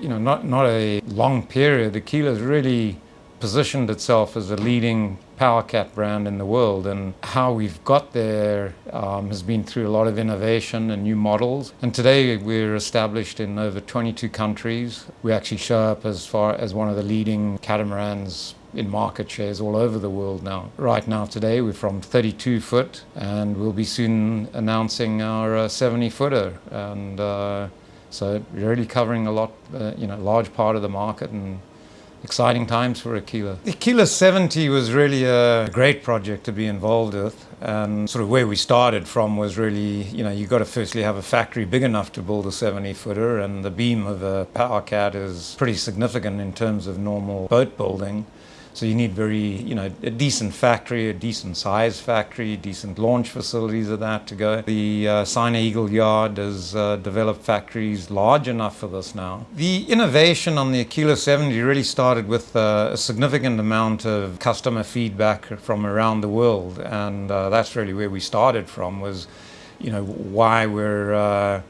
you know, not, not a long period, Aquila has really positioned itself as a leading power cat brand in the world and how we've got there um, has been through a lot of innovation and new models. And today we're established in over 22 countries. We actually show up as far as one of the leading catamarans in market shares all over the world now. Right now today we're from 32 foot and we'll be soon announcing our uh, 70 footer. And uh, so really covering a lot, uh, you know, large part of the market and exciting times for Aquila. Aquila 70 was really a great project to be involved with and sort of where we started from was really, you know, you've got to firstly have a factory big enough to build a 70 footer and the beam of a power cat is pretty significant in terms of normal boat building. So you need very, you know, a decent factory, a decent size factory, decent launch facilities of that to go. The uh, Sino Eagle Yard has uh, developed factories large enough for this now. The innovation on the Aquila 70 really started with uh, a significant amount of customer feedback from around the world. And uh, that's really where we started from was, you know, why we're uh,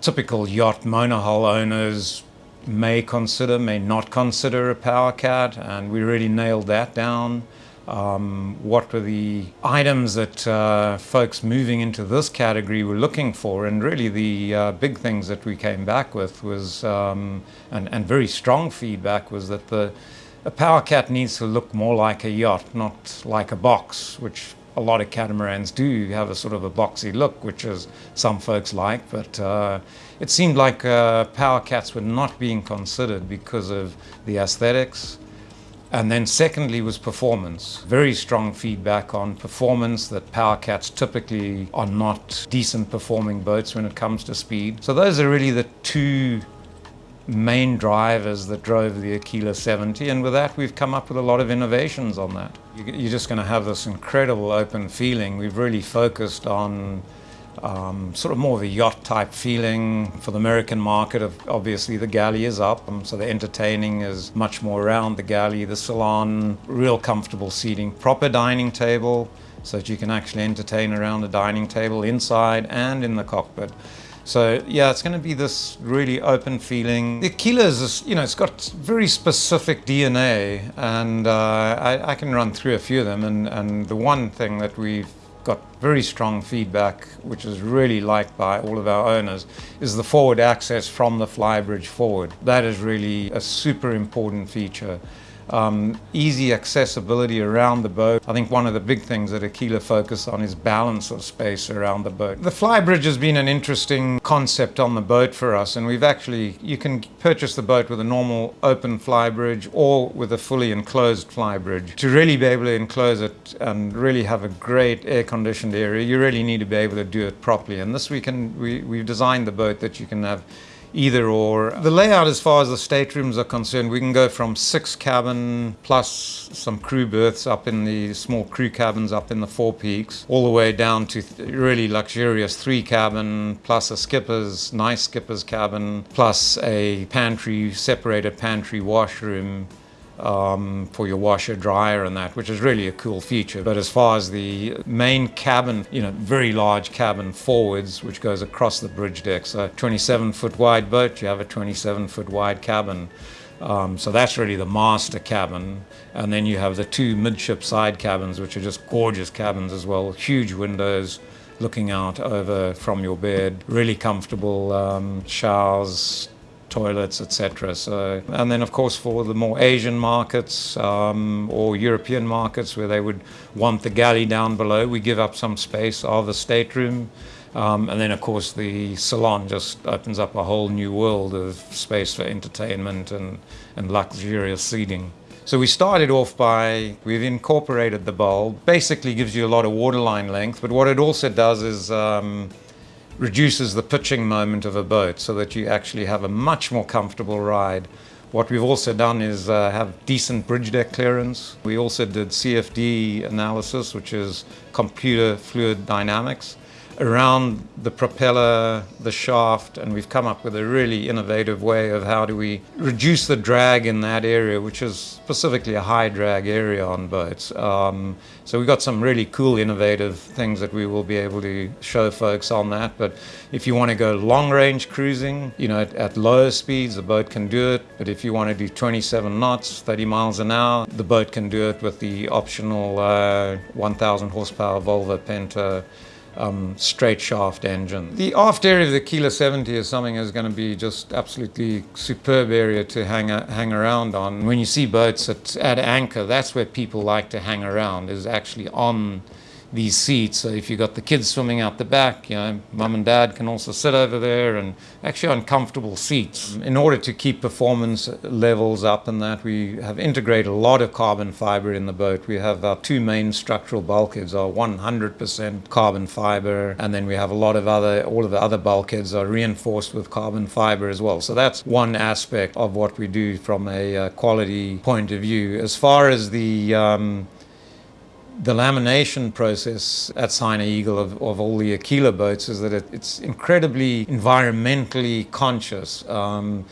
typical yacht monohull owners may consider, may not consider a power cat, and we really nailed that down. Um, what were the items that uh, folks moving into this category were looking for, and really the uh, big things that we came back with was, um, and, and very strong feedback was that the a power cat needs to look more like a yacht, not like a box, which a lot of catamarans do have a sort of a boxy look, which is some folks like, but uh, it seemed like uh, power cats were not being considered because of the aesthetics. And then secondly was performance. Very strong feedback on performance that power cats typically are not decent performing boats when it comes to speed. So those are really the two main drivers that drove the Aquila 70 and with that we've come up with a lot of innovations on that. You're just going to have this incredible open feeling. We've really focused on um, sort of more of a yacht type feeling for the American market. Of obviously, the galley is up, um, so the entertaining is much more around the galley, the salon, real comfortable seating, proper dining table, so that you can actually entertain around the dining table inside and in the cockpit. So yeah, it's going to be this really open feeling. The Aquila is, you know, it's got very specific DNA, and uh, I, I, can run through a few of them. And, and the one thing that we've got very strong feedback, which is really liked by all of our owners, is the forward access from the flybridge forward. That is really a super important feature um, easy accessibility around the boat. I think one of the big things that Aquila focus on is balance of space around the boat. The flybridge has been an interesting concept on the boat for us and we've actually, you can purchase the boat with a normal open flybridge or with a fully enclosed flybridge. To really be able to enclose it and really have a great air conditioned area, you really need to be able to do it properly and this we can, we, we've designed the boat that you can have either or. The layout as far as the staterooms are concerned, we can go from six cabin plus some crew berths up in the small crew cabins up in the forepeaks, all the way down to really luxurious three cabin plus a skipper's, nice skipper's cabin, plus a pantry, separated pantry washroom um, for your washer dryer and that, which is really a cool feature. But as far as the main cabin, you know, very large cabin forwards, which goes across the bridge deck. So 27 foot wide boat, you have a 27 foot wide cabin. Um, so that's really the master cabin. And then you have the two midship side cabins, which are just gorgeous cabins as well. Huge windows looking out over from your bed. Really comfortable um, showers, toilets, etc. So, and then of course for the more Asian markets um, or European markets where they would want the galley down below, we give up some space of the stateroom. Um, and then of course the salon just opens up a whole new world of space for entertainment and, and luxurious seating. So we started off by, we've incorporated the bulb. Basically gives you a lot of waterline length, but what it also does is um, reduces the pitching moment of a boat so that you actually have a much more comfortable ride. What we've also done is uh, have decent bridge deck clearance. We also did CFD analysis, which is computer fluid dynamics. Around the propeller, the shaft, and we've come up with a really innovative way of how do we reduce the drag in that area, which is specifically a high drag area on boats. Um, so we've got some really cool, innovative things that we will be able to show folks on that. But if you want to go long range cruising, you know, at, at lower speeds, the boat can do it. But if you want to do 27 knots, 30 miles an hour, the boat can do it with the optional uh, 1000 horsepower Volvo Penta um, straight shaft engine. The aft area of the Aquila 70 is something that's going to be just absolutely superb area to hang, hang around on. When you see boats at, at anchor, that's where people like to hang around, is actually on these seats. So if you've got the kids swimming out the back, you know, mum and dad can also sit over there and actually on comfortable seats. In order to keep performance levels up and that, we have integrated a lot of carbon fiber in the boat. We have our two main structural bulkheads are 100% carbon fiber, and then we have a lot of other, all of the other bulkheads are reinforced with carbon fiber as well. So that's one aspect of what we do from a uh, quality point of view. As far as the um, the lamination process at Sino Eagle of, of all the Aquila boats is that it, it's incredibly environmentally conscious. Um,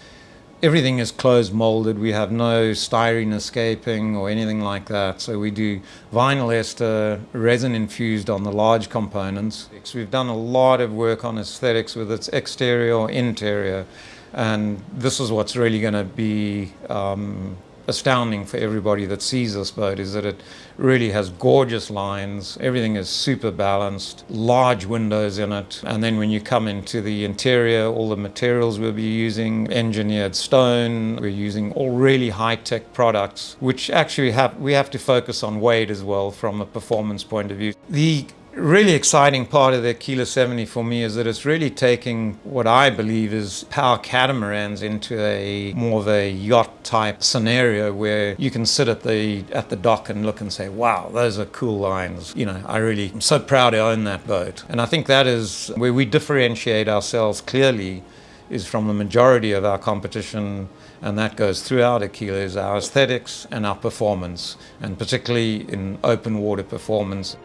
everything is closed molded. We have no styrene escaping or anything like that. So we do vinyl ester, resin infused on the large components. We've done a lot of work on aesthetics with its exterior or interior. And this is what's really going to be um, astounding for everybody that sees this boat is that it really has gorgeous lines. Everything is super balanced, large windows in it. And then when you come into the interior, all the materials we'll be using, engineered stone, we're using all really high-tech products, which actually have, we have to focus on weight as well from a performance point of view. The really exciting part of the Aquila 70 for me is that it's really taking what I believe is power catamarans into a more of a yacht type scenario where you can sit at the at the dock and look and say, wow, those are cool lines. You know, I really am so proud to own that boat. And I think that is where we differentiate ourselves clearly is from the majority of our competition and that goes throughout Aquila is our aesthetics and our performance and particularly in open water performance.